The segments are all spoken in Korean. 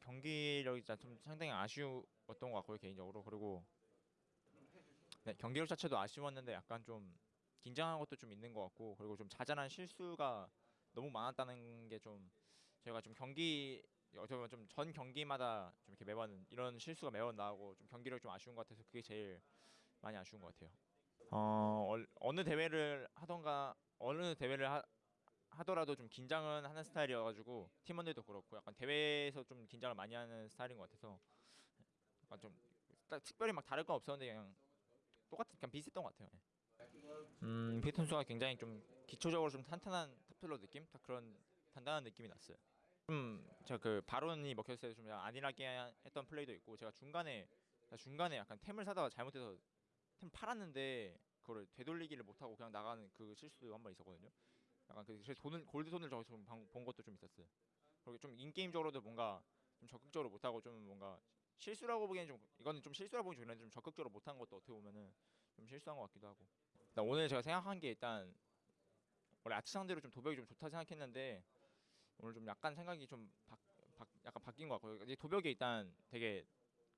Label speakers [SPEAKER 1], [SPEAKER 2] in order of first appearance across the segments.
[SPEAKER 1] 경기력이 진짜 좀 상당히 아쉬웠던 것 같고요 개인적으로 그리고 네, 경기력 자체도 아쉬웠는데 약간 좀 긴장한 것도 좀 있는 것 같고 그리고 좀 자잘한 실수가 너무 많았다는 게 좀 저희가 좀 경기 어떻게 보면 좀 전 경기마다 좀 이렇게 매번 이런 실수가 매번 나오고 좀 경기력 좀 아쉬운 것 같아서 그게 제일 많이 아쉬운 것 같아요. 어 얼- 어느 대회를 하던가 어느 대회를 하, 하더라도 좀 긴장은 하는 스타일이어가지고 팀원들도 그렇고 약간 대회에서 좀 긴장을 많이 하는 스타일인 것 같아서 약간 좀딱 특별히 막 다를 건 없었는데 그냥 똑같은 그냥 비슷했던 것 같아요. 예. 음 피트 선수가 굉장히 좀 기초적으로 좀 탄탄한 탑필러 느낌, 딱 그런 단단한 느낌이 났어요. 좀 제가 그 바론이 먹혔을 때 좀 안일하게 했던 플레이도 있고 제가 중간에 중간에 약간 템을 사다가 잘못해서 템 팔았는데 그거를 되돌리기를 못하고 그냥 나가는 그 실수도 한 번 있었거든요. 약간 그 돈을 골드 돈을 좀본 것도 좀 있었어요. 그리고 좀 인게임적으로도 뭔가 좀 적극적으로 못하고 좀 뭔가 실수라고 보기에는 좀 이거는 좀 실수라고 보기 좋은데 좀 적극적으로 못한 것도 어떻게 보면은 좀 실수한 것 같기도 하고. 일단 오늘 제가 생각한 게 일단 원래 아치 상대로 좀 도벽이 좀 좋다 생각했는데 오늘 좀 약간 생각이 좀 바, 바, 약간 바뀐 것 같고요. 이제 도벽이 일단 되게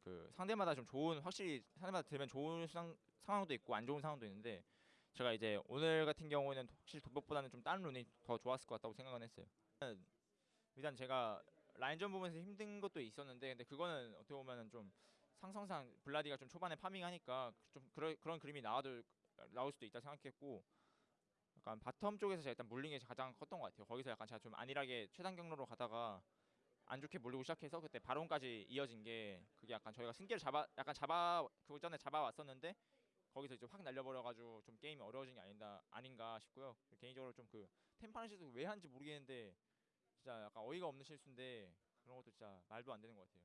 [SPEAKER 1] 그 상대마다 좀 좋은 확실히 상대마다 들면 좋은 상, 상황도 있고 안 좋은 상황도 있는데 제가 이제 오늘 같은 경우에는 확실히 도벽보다는 좀 다른 rune이 더 좋았을 것 같다고 생각은 했어요. 일단- 제가 라인전 부분에서 힘든 것도 있었는데 근데 그거는 어떻게 보면은 좀 상성상 블라디가 좀 초반에 farming하니까 좀 그런 그런 그림이 나와도 나올 수도 있다 생각했고 약간 bottom 쪽에서 제가 일단 물린 게 가장 컸던 것 같아요. 거기서 약간 제가 좀 안일하게 최단 경로로 가다가 안 좋게 물리고 시작해서 그때 바론까지 이어진 게 그게 약간 저희가 승기를 잡아 약간 잡아 그 전에 잡아왔었는데 거기서 이제 확 날려버려가지고 좀 게임이 어려워진 게 아닌가 아닌가 싶고요. 개인적으로 좀 그 템파는 실수 왜 한지 모르겠는데 진짜 약간 어이가 없는 실수인데 그런 것도 진짜 말도 안 되는 것 같아요.